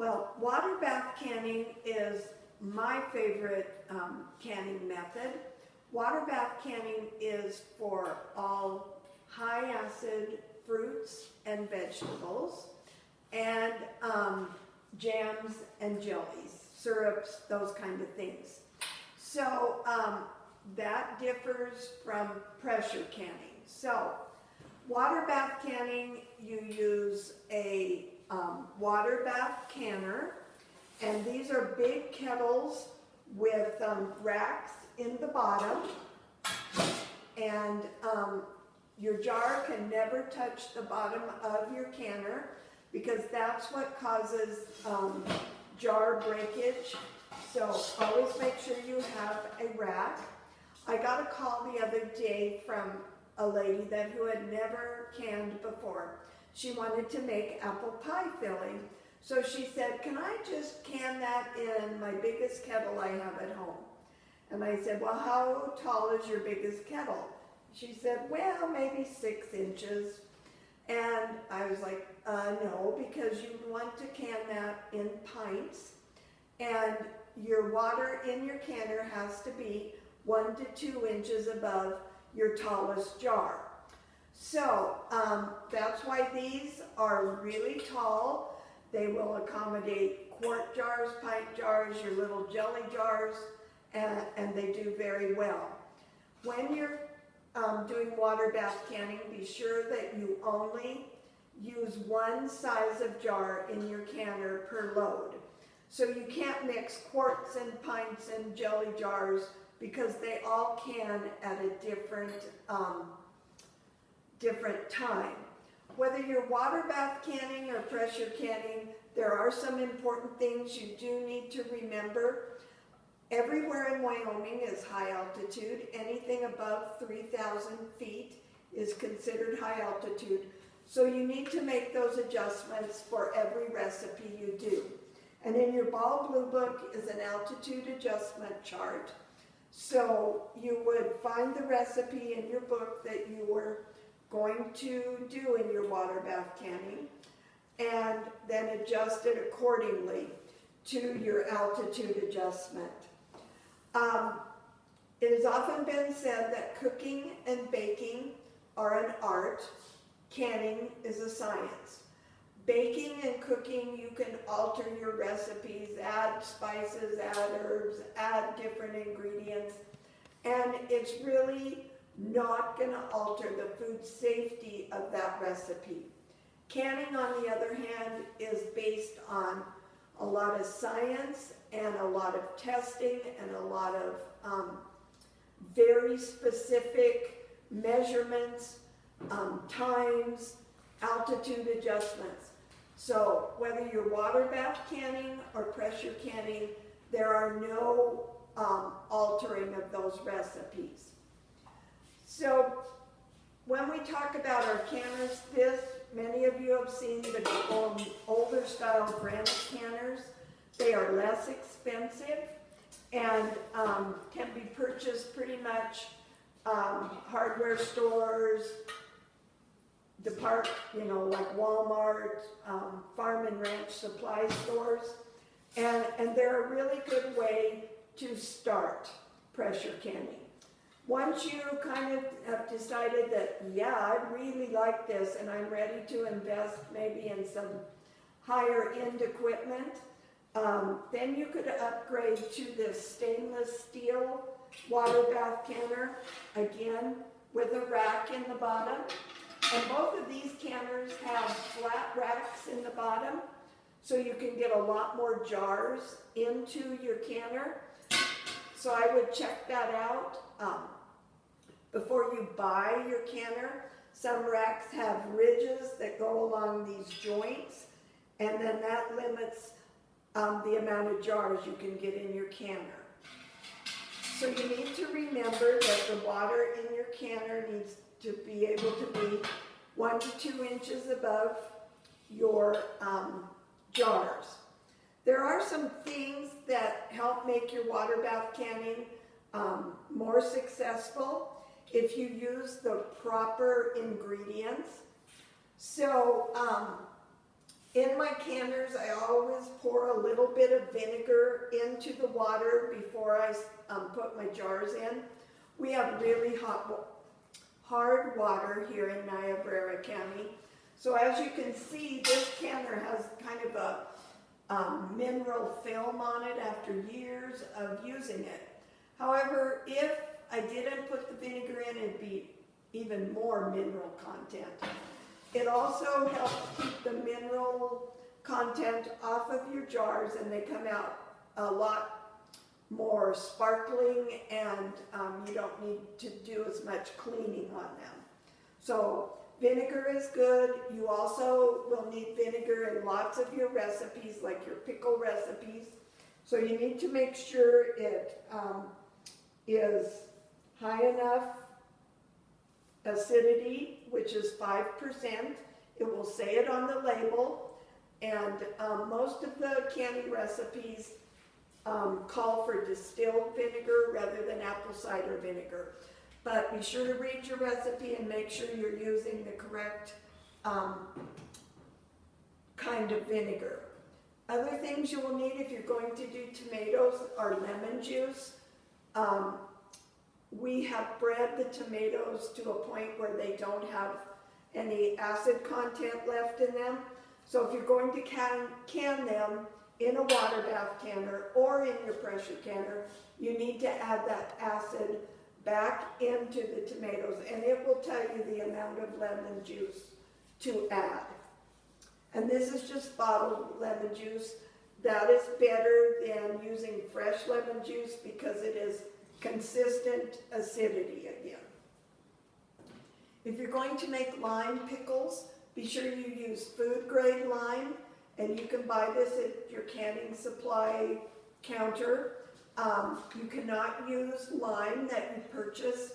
Well, water bath canning is my favorite um, canning method. Water bath canning is for all high acid fruits and vegetables and um, jams and jellies, syrups, those kind of things. So um, that differs from pressure canning. So water bath canning, you use a um, water bath canner, and these are big kettles with um, racks in the bottom, and um, your jar can never touch the bottom of your canner because that's what causes um, jar breakage. So always make sure you have a rack. I got a call the other day from a lady that who had never canned before. She wanted to make apple pie filling. So she said, can I just can that in my biggest kettle I have at home? And I said, well, how tall is your biggest kettle? She said, well, maybe six inches. And I was like, uh, no, because you want to can that in pints. And your water in your canner has to be one to two inches above your tallest jar. So um, that's why these are really tall. They will accommodate quart jars, pint jars, your little jelly jars, and, and they do very well. When you're um, doing water bath canning, be sure that you only use one size of jar in your canner per load. So you can't mix quarts and pints and jelly jars because they all can at a different, um, different time. Whether you're water bath canning or pressure canning, there are some important things you do need to remember. Everywhere in Wyoming is high altitude. Anything above 3,000 feet is considered high altitude. So you need to make those adjustments for every recipe you do. And in your Ball Blue Book is an altitude adjustment chart. So you would find the recipe in your book that you were going to do in your water bath canning and then adjust it accordingly to your altitude adjustment. Um, it has often been said that cooking and baking are an art, canning is a science. Baking and cooking, you can alter your recipes, add spices, add herbs, add different ingredients, and it's really not going to alter the food safety of that recipe. Canning, on the other hand, is based on a lot of science and a lot of testing and a lot of um, very specific measurements, um, times, altitude adjustments. So whether you're water bath canning or pressure canning, there are no um, altering of those recipes. So when we talk about our canners, this, many of you have seen the older style granite canners. They are less expensive and um, can be purchased pretty much um, hardware stores, depart, you know, like Walmart, um, farm and ranch supply stores. And, and they're a really good way to start pressure canning. Once you kind of have decided that, yeah, I really like this and I'm ready to invest maybe in some higher end equipment, um, then you could upgrade to this stainless steel water bath canner, again, with a rack in the bottom. And both of these canners have flat racks in the bottom, so you can get a lot more jars into your canner. So I would check that out. Um, before you buy your canner, some racks have ridges that go along these joints, and then that limits um, the amount of jars you can get in your canner. So you need to remember that the water in your canner needs to be able to be one to two inches above your um, jars. There are some things that help make your water bath canning um, more successful if you use the proper ingredients. So um, In my canners, I always pour a little bit of vinegar into the water before I um, put my jars in. We have really hot, hard water here in Niobrara County. So as you can see, this canner has kind of a um, mineral film on it after years of using it. However, if I didn't put the vinegar in, it'd be even more mineral content. It also helps keep the mineral content off of your jars and they come out a lot more sparkling and um, you don't need to do as much cleaning on them. So vinegar is good. You also will need vinegar in lots of your recipes, like your pickle recipes. So you need to make sure it um, is high enough acidity, which is five percent. It will say it on the label. And um, most of the canning recipes um, call for distilled vinegar rather than apple cider vinegar. But be sure to read your recipe and make sure you're using the correct um, kind of vinegar. Other things you will need if you're going to do tomatoes are lemon juice. Um, we have bred the tomatoes to a point where they don't have any acid content left in them. So if you're going to can, can them in a water bath canner or in your pressure canner, you need to add that acid back into the tomatoes and it will tell you the amount of lemon juice to add. And this is just bottled lemon juice. That is better than using fresh lemon juice because it is consistent acidity again. If you're going to make lime pickles, be sure you use food grade lime and you can buy this at your canning supply counter. Um, you cannot use lime that you purchase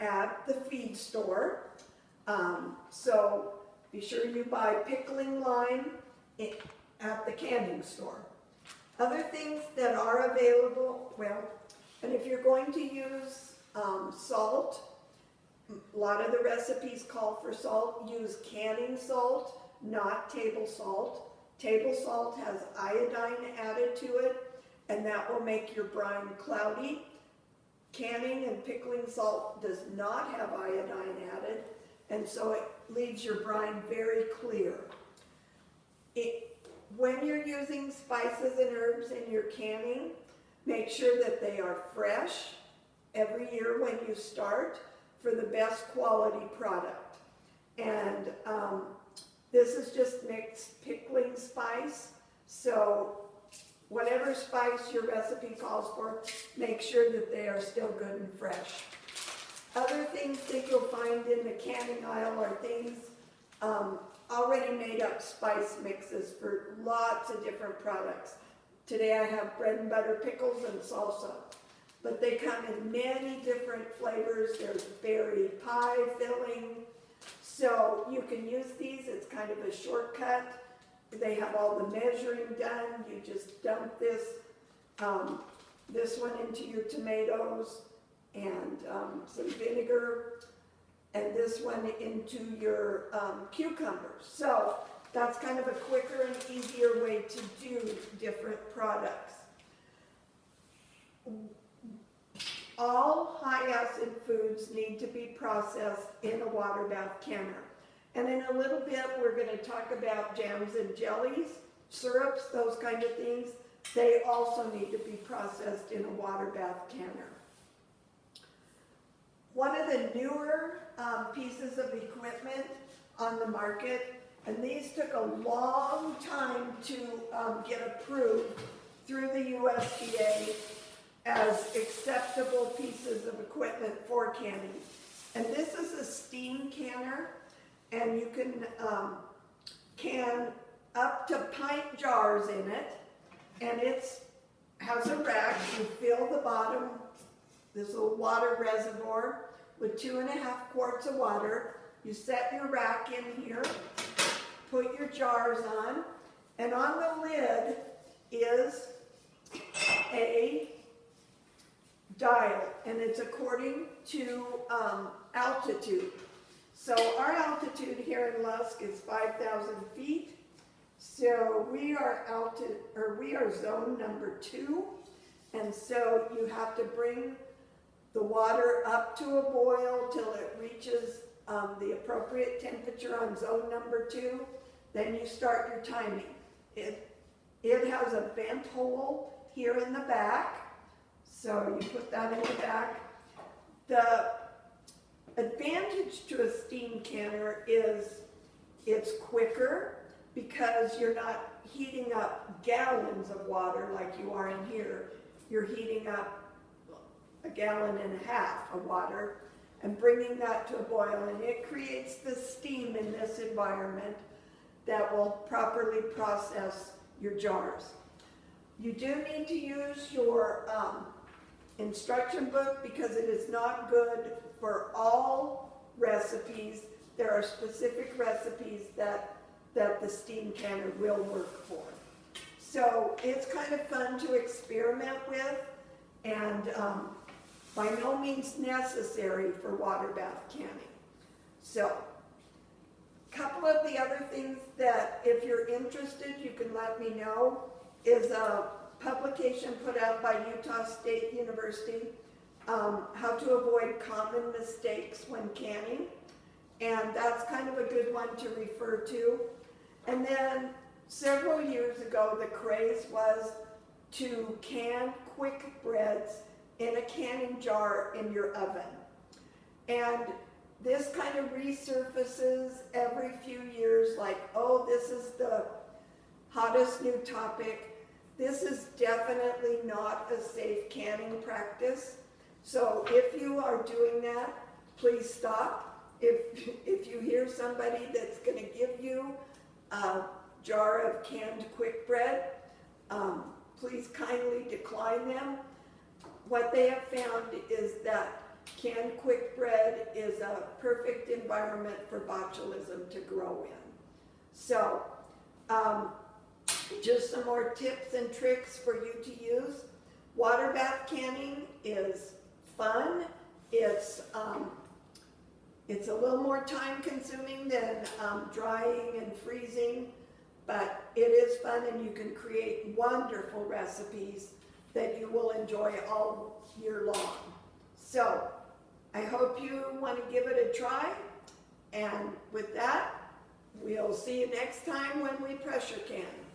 at the feed store. Um, so be sure you buy pickling lime at the canning store. Other things that are available, well, and if you're going to use um, salt, a lot of the recipes call for salt. Use canning salt, not table salt. Table salt has iodine added to it, and that will make your brine cloudy. Canning and pickling salt does not have iodine added, and so it leaves your brine very clear. It, when you're using spices and herbs in your canning, make sure that they are fresh every year when you start for the best quality product. And um, this is just mixed pickling spice, so whatever spice your recipe calls for, make sure that they are still good and fresh. Other things that you'll find in the canning aisle are things, um, already made up spice mixes for lots of different products. Today I have bread and butter pickles and salsa, but they come in many different flavors. There's berry pie filling, so you can use these, it's kind of a shortcut. They have all the measuring done, you just dump this, um, this one into your tomatoes and, um, some vinegar, and this one into your, um, cucumbers. So, that's kind of a quicker and easier way to do different products. All high acid foods need to be processed in a water bath canner. And in a little bit, we're gonna talk about jams and jellies, syrups, those kind of things. They also need to be processed in a water bath canner. One of the newer um, pieces of equipment on the market, and these took a long time to um, get approved through the USDA as acceptable pieces of equipment for canning. And this is a steam canner, and you can um, can up to pint jars in it, and it's has a rack. You fill the bottom, this little water reservoir with two and a half quarts of water. You set your rack in here, put your jars on, and on the lid is a dial, and it's according to um, altitude. So our altitude here in Lusk is 5,000 feet. So we are out to, or we are zone number two. And so you have to bring the water up to a boil till it reaches, um, the appropriate temperature on zone number two. Then you start your timing. It, it has a vent hole here in the back. So you put that in the back. The advantage to a steam canner is it's quicker because you're not heating up gallons of water like you are in here. You're heating up a gallon and a half of water and bringing that to a boil and it creates the steam in this environment that will properly process your jars. You do need to use your um, instruction book because it is not good for all recipes. There are specific recipes that, that the steam canner will work for. So it's kind of fun to experiment with and um, by no means necessary for water bath canning. So, a couple of the other things that if you're interested, you can let me know, is a publication put out by Utah State University, um, how to avoid common mistakes when canning. And that's kind of a good one to refer to. And then several years ago, the craze was to can quick breads in a canning jar in your oven. And this kind of resurfaces every few years like, oh, this is the hottest new topic. This is definitely not a safe canning practice. So if you are doing that, please stop. If, if you hear somebody that's gonna give you a jar of canned quick bread, um, please kindly decline them. What they have found is that canned quick bread is a perfect environment for botulism to grow in. So, um, just some more tips and tricks for you to use. Water bath canning is fun. It's, um, it's a little more time consuming than um, drying and freezing, but it is fun and you can create wonderful recipes that you will enjoy all year long. So, I hope you want to give it a try. And with that, we'll see you next time when we pressure can.